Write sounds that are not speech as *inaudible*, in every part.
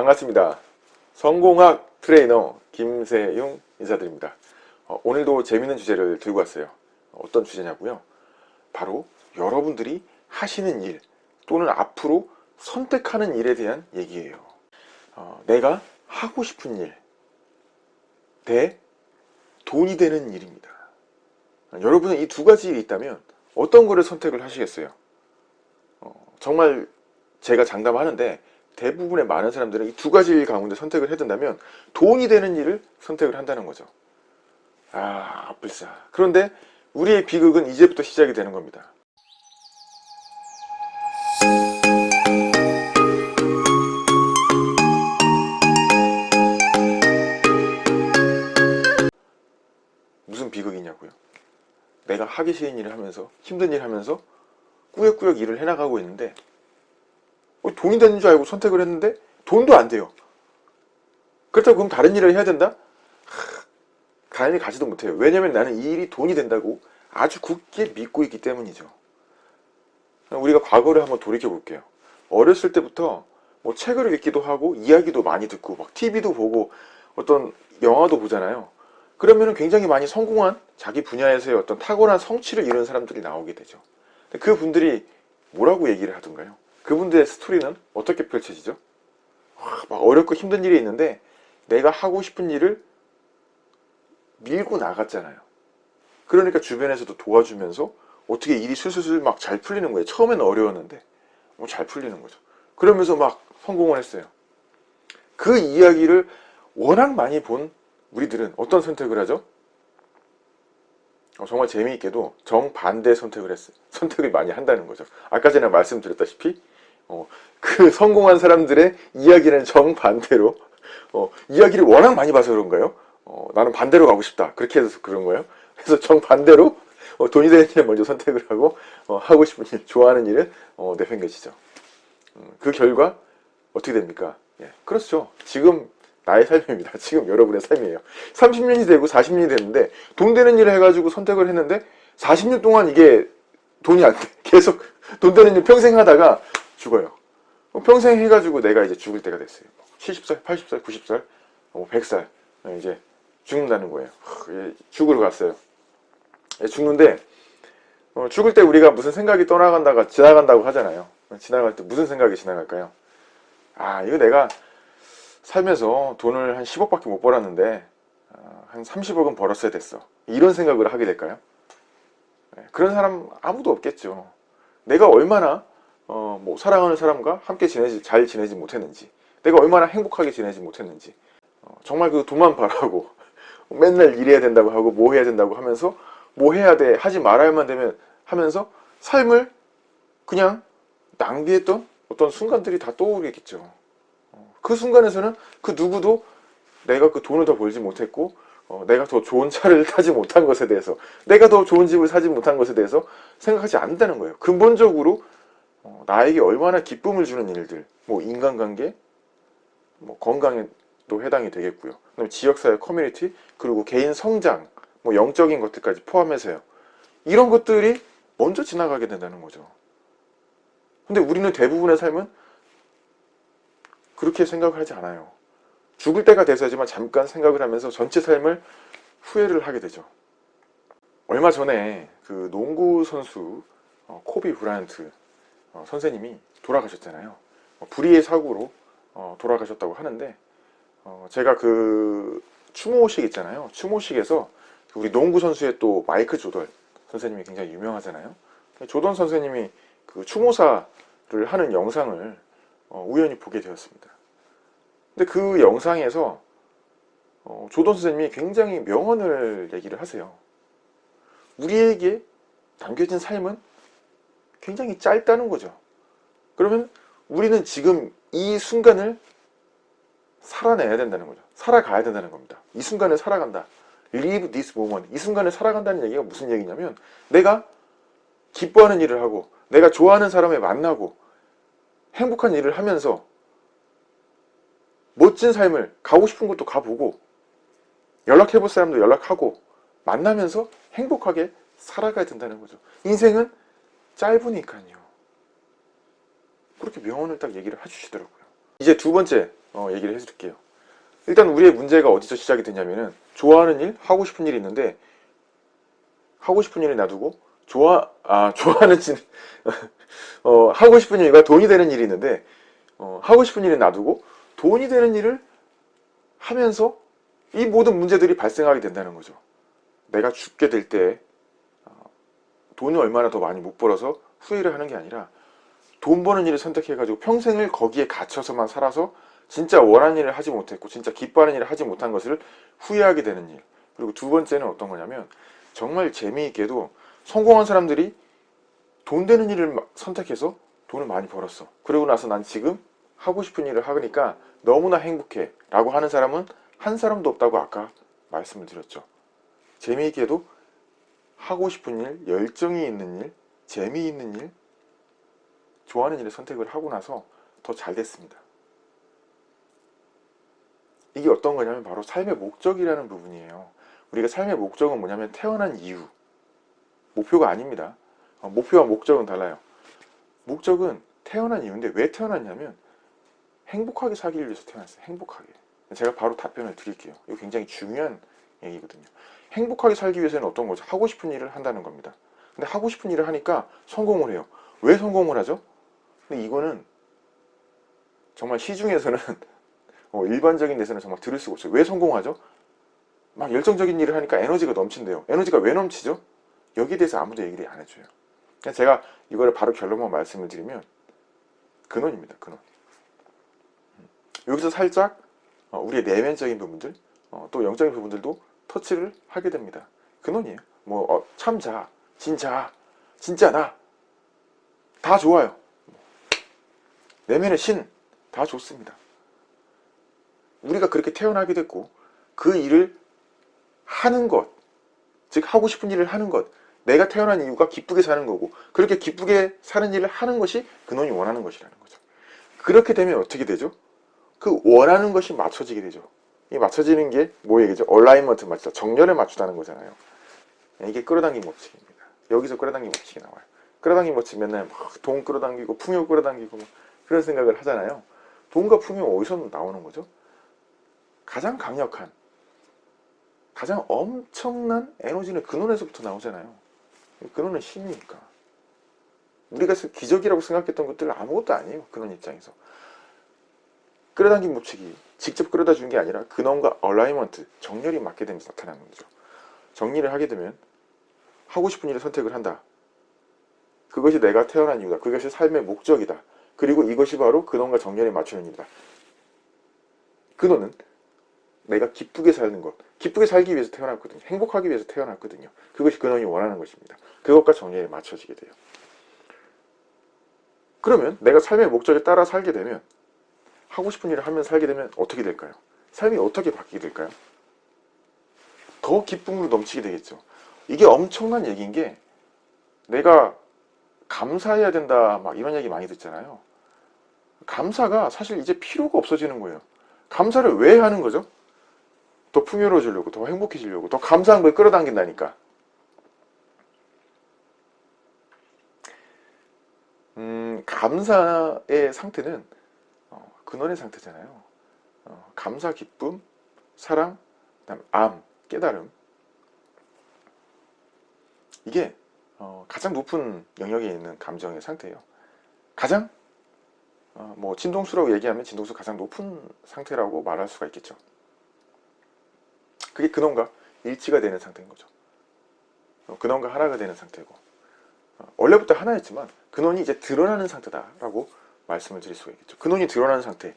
반갑습니다. 성공학 트레이너 김세용 인사드립니다. 어, 오늘도 재밌는 주제를 들고 왔어요. 어떤 주제냐고요? 바로 여러분들이 하시는 일 또는 앞으로 선택하는 일에 대한 얘기예요. 어, 내가 하고 싶은 일 대 돈이 되는 일입니다. 여러분은 이 두 가지 일이 있다면 어떤 거를 선택을 하시겠어요? 어, 정말 제가 장담하는데 대부분의 많은 사람들은 이 두 가지 일 가운데 선택을 해둔다면 돈이 되는 일을 선택을 한다는 거죠. 아, 아플싸. 그런데 우리의 비극은 이제부터 시작이 되는 겁니다. 무슨 비극이냐고요? 내가 하기 싫은 일을 하면서 힘든 일을 하면서 꾸역꾸역 일을 해나가고 있는데 어, 돈이 되는 줄 알고 선택을 했는데 돈도 안 돼요. 그렇다고 그럼 다른 일을 해야 된다? 하, 가연히 가지도 못해요. 왜냐면 나는 이 일이 돈이 된다고 아주 굳게 믿고 있기 때문이죠. 우리가 과거를 한번 돌이켜 볼게요. 어렸을 때부터 뭐 책을 읽기도 하고 이야기도 많이 듣고 막 TV도 보고 어떤 영화도 보잖아요. 그러면 굉장히 많이 성공한 자기 분야에서의 어떤 탁월한 성취를 이룬 사람들이 나오게 되죠. 그 분들이 뭐라고 얘기를 하던가요? 그분들의 스토리는 어떻게 펼쳐지죠? 막 어렵고 힘든 일이 있는데 내가 하고 싶은 일을 밀고 나갔잖아요. 그러니까 주변에서도 도와주면서 어떻게 일이 술술술 막 잘 풀리는 거예요. 처음에는 어려웠는데 뭐 잘 풀리는 거죠. 그러면서 막 성공을 했어요. 그 이야기를 워낙 많이 본 우리들은 어떤 선택을 하죠? 어, 정말 재미있게도 정반대 선택을 했어요. 선택을 많이 한다는 거죠. 아까 전에 말씀드렸다시피 어, 그 성공한 사람들의 이야기는 정반대로 어, 이야기를 워낙 많이 봐서 그런가요? 어, 나는 반대로 가고 싶다. 그렇게 해서 그런 거예요. 그래서 정반대로 어, 돈이 되는 일을 먼저 선택을 하고 어, 하고 싶은 일, 좋아하는 일을 어, 내팽개치죠. 음, 그 결과 어떻게 됩니까? 예, 그렇죠. 지금 나의 삶입니다. *laughs* 지금 여러분의 삶이에요. 30년이 되고 40년이 됐는데 돈 되는 일을 해가지고 선택을 했는데 40년 동안 이게 돈이 안 돼. *laughs* 계속 돈 되는 일 평생 하다가 죽어요. 평생 해가지고 내가 이제 죽을 때가 됐어요. 70살, 80살, 90살, 100살 이제 죽는다는 거예요. 죽으러 갔어요. 예, 죽는데 어, 죽을 때 우리가 무슨 생각이 떠나간다가 지나간다고 하잖아요. 지나갈 때 무슨 생각이 지나갈까요? 아 이거 내가 살면서 돈을 한 10억밖에 못 벌었는데 어, 한 30억은 벌었어야 됐어. 이런 생각을 하게 될까요? 네, 그런 사람 아무도 없겠죠. 내가 얼마나 어, 뭐 사랑하는 사람과 함께 지내지 잘 지내지 못했는지 내가 얼마나 행복하게 지내지 못했는지 어, 정말 그 돈만 바라고 *laughs* 맨날 일해야 된다고 하고 뭐 해야 된다고 하면서 뭐 해야 돼 하지 말아야만 되면 하면서 삶을 그냥 낭비했던 어떤 순간들이 다 떠오르겠죠. 그 순간에서는 그 누구도 내가 그 돈을 더 벌지 못했고 어, 내가 더 좋은 차를 *laughs* 타지 못한 것에 대해서 내가 더 좋은 집을 사지 못한 것에 대해서 생각하지 않는다는 거예요. 근본적으로 어, 나에게 얼마나 기쁨을 주는 일들 뭐 인간관계 뭐 건강에도 해당이 되겠고요. 그다음에 지역사회 커뮤니티 그리고 개인 성장 뭐 영적인 것들까지 포함해서요. 이런 것들이 먼저 지나가게 된다는 거죠. 근데 우리는 대부분의 삶은 그렇게 생각을 하지 않아요. 죽을 때가 돼서야지만 잠깐 생각을 하면서 전체 삶을 후회를 하게 되죠. 얼마 전에 그 농구 선수 어, 코비 브라이언트 어, 선생님이 돌아가셨잖아요. 어, 불의의 사고로 어, 돌아가셨다고 하는데 어, 제가 그 추모식 있잖아요. 추모식에서 우리 농구 선수의 또 마이크 조던 선생님이 굉장히 유명하잖아요. 조던 선생님이 그 추모사를 하는 영상을 어, 우연히 보게 되었습니다. 근데 그 영상에서 어, 조던 선생님이 굉장히 명언을 얘기를 하세요. 우리에게 담겨진 삶은 굉장히 짧다는 거죠. 그러면 우리는 지금 이 순간을 살아내야 된다는 거죠. 살아가야 된다는 겁니다. 이 순간을 살아간다. Live this moment. 이 순간을 살아간다는 얘기가 무슨 얘기냐면 내가 기뻐하는 일을 하고 내가 좋아하는 사람을 만나고 행복한 일을 하면서 멋진 삶을 가고 싶은 곳도 가보고 연락해볼 사람도 연락하고 만나면서 행복하게 살아가야 된다는 거죠. 인생은 짧으니까요. 그렇게 명언을 딱 얘기를 해주시더라고요. 이제 두 번째 어, 얘기를 해드릴게요. 일단 우리의 문제가 어디서 시작이 되냐면은 좋아하는 일, 하고 싶은 일이 있는데 하고 싶은 일을 놔두고 좋아 아 *laughs* 좋아하는 일 어, 하고 싶은 일과 돈이 되는 일이 있는데 어, 하고 싶은 일을 놔두고 돈이 되는 일을 하면서 이 모든 문제들이 발생하게 된다는 거죠. 내가 죽게 될때 어, 돈을 얼마나 더 많이 못 벌어서 후회를 하는 게 아니라 돈 버는 일을 선택해가지고 평생을 거기에 갇혀서만 살아서 진짜 원하는 일을 하지 못했고 진짜 기뻐하는 일을 하지 못한 것을 후회하게 되는 일. 그리고 두 번째는 어떤 거냐면 정말 재미있게도 성공한 사람들이 돈 되는 일을 선택해서 돈을 많이 벌었어. 그러고 나서 난 지금 하고 싶은 일을 하니까 너무나 행복해 라고 하는 사람은 한 사람도 없다고 아까 말씀을 드렸죠. 재미있게도 하고 싶은 일, 열정이 있는 일, 재미있는 일, 좋아하는 일을 선택을 하고 나서 더 잘 됐습니다 이게 어떤 거냐면 바로 삶의 목적이라는 부분이에요. 우리가 삶의 목적은 뭐냐면 태어난 이유. 목표가 아닙니다. 어, 목표와 목적은 달라요. 목적은 태어난 이유인데 왜 태어났냐면 행복하게 살기 위해서 태어났어요. 행복하게. 제가 바로 답변을 드릴게요. 이거 굉장히 중요한 얘기거든요. 행복하게 살기 위해서는 어떤 거죠? 하고 싶은 일을 한다는 겁니다. 근데 하고 싶은 일을 하니까 성공을 해요. 왜 성공을 하죠? 근데 이거는 정말 시중에서는 *laughs* 어, 일반적인 데서는 정말 들을 수가 없어요. 왜 성공하죠? 막 열정적인 일을 하니까 에너지가 넘친대요. 에너지가 왜 넘치죠? 여기에 대해서 아무도 얘기를 안 해줘요. 제가 이거를 바로 결론만 말씀을 드리면 근원입니다. 근원. 음. 여기서 살짝 어, 우리의 내면적인 부분들 어, 또 영적인 부분들도 터치를 하게 됩니다. 근원이에요. 뭐 어, 참자, 진짜, 진짜 나 다 좋아요. 내면의 신 다 좋습니다. 우리가 그렇게 태어나게 됐고 그 일을 하는 것, 즉 하고 싶은 일을 하는 것 내가 태어난 이유가 기쁘게 사는 거고 그렇게 기쁘게 사는 일을 하는 것이 근원이 원하는 것이라는 거죠. 그렇게 되면 어떻게 되죠? 그 원하는 것이 맞춰지게 되죠. 이 맞춰지는 게뭐 얘기죠? alignment 맞추다. 정렬에 맞추다는 거잖아요. 이게 끌어당김 법칙입니다. 여기서 끌어당김 법칙이 나와요. 끌어당김 법칙 맨날 돈 끌어당기고 풍요 끌어당기고 그런 생각을 하잖아요. 돈과 풍요 어디서 나오는 거죠? 가장 강력한 가장 엄청난 에너지는 근원에서부터 나오잖아요. 근원은 신이니까. 우리가 기적이라고 생각했던 것들은 아무것도 아니에요. 근원 입장에서. 끌어당김 법칙이 직접 끌어다 준게 아니라 근원과 alignment, 정렬이 맞게 되면서 나타나는 거죠. 정리를 하게 되면 하고 싶은 일을 선택을 한다. 그것이 내가 태어난 이유다. 그것이 삶의 목적이다. 그리고 이것이 바로 근원과 정렬에 맞추는 일이다. 근원은 내가 기쁘게 사는 것 기쁘게 살기 위해서 태어났거든요 행복하기 위해서 태어났거든요 그것이 근원이 원하는 것입니다 그것과 정리에 맞춰지게 돼요 그러면 내가 삶의 목적에 따라 살게 되면 하고 싶은 일을 하면 살게 되면 어떻게 될까요? 삶이 어떻게 바뀌게 될까요? 더 기쁨으로 넘치게 되겠죠 이게 엄청난 얘기인 게 내가 감사해야 된다 막 이런 얘기 많이 듣잖아요 감사가 사실 이제 필요가 없어지는 거예요 감사를 왜 하는 거죠? 더 풍요로워지려고 더 행복해지려고 더 감사한 걸 끌어당긴다니까 음, 감사의 상태는 어, 근원의 상태잖아요. 어, 감사, 기쁨, 사랑, 그다음 암, 깨달음. 이게 어, 가장 높은 영역에 있는 감정의 상태예요. 가장 어, 뭐 진동수라고 얘기하면 진동수 가장 높은 상태라고 말할 수가 있겠죠. 그게 근원과 일치가 되는 상태인 거죠. 어, 근원과 하나가 되는 상태고. 어, 원래부터 하나였지만 근원이 이제 드러나는 상태다라고 말씀을 드릴 수가 있겠죠. 근원이 드러나는 상태.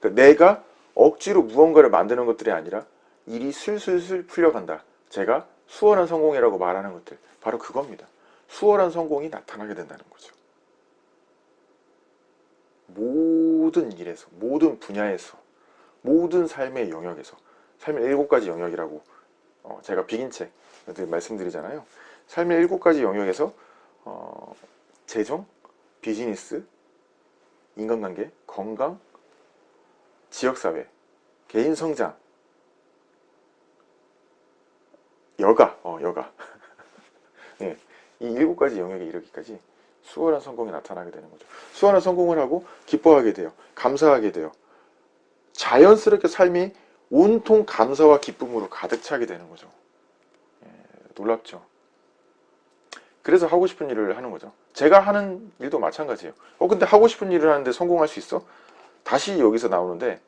그러니까 내가 억지로 무언가를 만드는 것들이 아니라 일이 술술술 풀려간다. 제가 수월한 성공이라고 말하는 것들 바로 그겁니다. 수월한 성공이 나타나게 된다는 거죠. 모든 일에서 모든 분야에서 모든 삶의 영역에서 삶의 일곱 가지 영역이라고 어, 제가 비긴책 말씀드리잖아요. 삶의 일곱 가지 영역에서 어, 재정, 비즈니스, 인간관계, 건강, 지역사회, 개인성장, 여가, 어, 여가. 네, *laughs* 이 일곱 가지 영역에 이르기까지 수월한 성공이 나타나게 되는 거죠. 수월한 성공을 하고 기뻐하게 돼요. 감사하게 돼요. 자연스럽게 삶이 온통 감사와 기쁨으로 가득 차게 되는 거죠. 예, 놀랍죠. 그래서 하고 싶은 일을 하는 거죠. 제가 하는 일도 마찬가지예요. 어 근데 하고 싶은 일을 하는데 성공할 수 있어? 다시 여기서 나오는데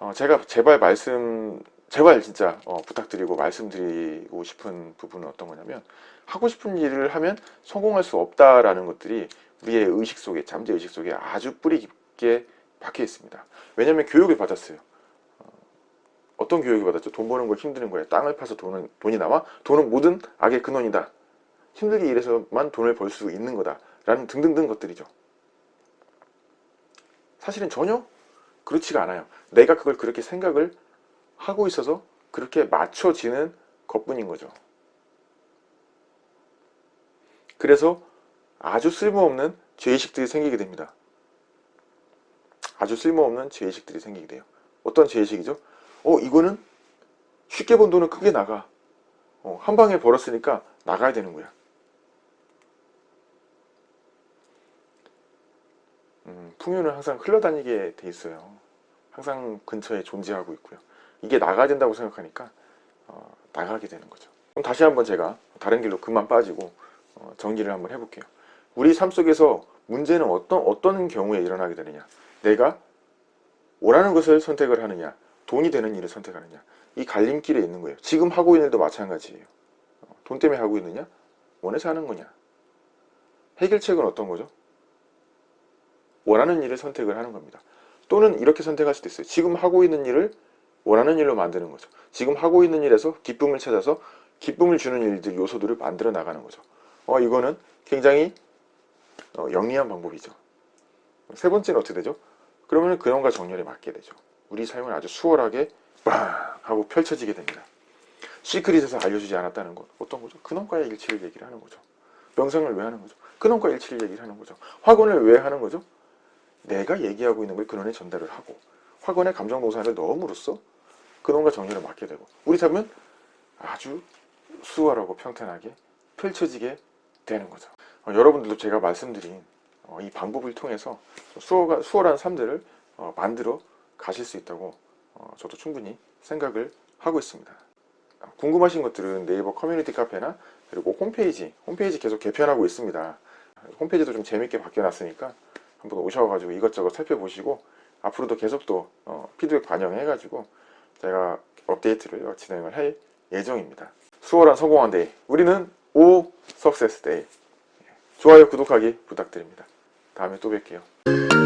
어, 제가 제발 말씀 제발 진짜 어, 부탁드리고 말씀드리고 싶은 부분은 어떤 거냐면 하고 싶은 일을 하면 성공할 수 없다라는 것들이 우리의 의식 속에 잠재 의식 속에 아주 뿌리 깊게 박혀 있습니다. 왜냐하면 교육을 받았어요. 어, 어떤 교육을 받았죠? 돈 버는 거 힘드는 거예요. 땅을 파서 돈은, 돈이 나와 돈은 모든 악의 근원이다. 힘들게 일해서만 돈을 벌 수 있는 거다. 라는 등등등 것들이죠. 사실은 전혀 그렇지가 않아요. 내가 그걸 그렇게 생각을 하고 있어서 그렇게 맞춰지는 것뿐인 거죠. 그래서 아주 쓸모없는 죄의식들이 생기게 됩니다. 아주 쓸모없는 죄의식들이 생기게 돼요. 어떤 죄의식이죠? 어 이거는 쉽게 번 돈은 크게 나가. 어, 한 방에 벌었으니까 나가야 되는 거야. 음, 풍요는 항상 흘러다니게 돼 있어요. 항상 근처에 존재하고 있고요. 이게 나가야 된다고 생각하니까 어, 나가게 되는 거죠. 그럼 다시 한번 제가 다른 길로 그만 빠지고 어, 정리를 한번 해볼게요. 우리 삶 속에서 문제는 어떤 어떤 경우에 일어나게 되느냐? 내가 원하는 것을 선택을 하느냐, 돈이 되는 일을 선택하느냐, 이 갈림길에 있는 거예요. 지금 하고 있는 일도 마찬가지예요. 어, 돈 때문에 하고 있느냐, 원해서 하는 거냐. 해결책은 어떤 거죠? 원하는 일을 선택을 하는 겁니다. 또는 이렇게 선택할 수도 있어요. 지금 하고 있는 일을 원하는 일로 만드는 거죠. 지금 하고 있는 일에서 기쁨을 찾아서 기쁨을 주는 일들, 요소들을 만들어 나가는 거죠. 어, 이거는 굉장히 어, 영리한 방법이죠. 세 번째는 어떻게 되죠? 그러면 근원과 정렬에 맞게 되죠. 우리 삶은 아주 수월하게 빵 하고 펼쳐지게 됩니다. 시크릿에서 알려주지 않았다는 것 어떤 거죠? 근원과의 일치를 얘기를 하는 거죠. 명상을 왜 하는 거죠? 근원과 일치를 얘기를 하는 거죠. 확언을 왜 하는 거죠? 내가 얘기하고 있는 걸 근원에 전달을 하고 확언의 감정 노사를 넣음으로써 근원과 정렬에 맞게 되고 우리 삶은 아주 수월하고 평탄하게 펼쳐지게 되는 거죠. 어, 여러분들도 제가 말씀드린 어, 이 방법을 통해서 수월, 수월한 삶들을 어, 만들어 가실 수 있다고 어, 저도 충분히 생각을 하고 있습니다. 궁금하신 것들은 네이버 커뮤니티 카페나 그리고 홈페이지, 홈페이지 계속 개편하고 있습니다. 홈페이지도 좀 재밌게 바뀌어 놨으니까 한번 오셔가지고 이것저것 살펴보시고 앞으로도 계속 또 어, 피드백 반영해가지고 제가 업데이트를 진행을 할 예정입니다. 수월한 성공한 day 우리는 오 success day 좋아요 구독하기 부탁드립니다. 다음에 또 뵐게요.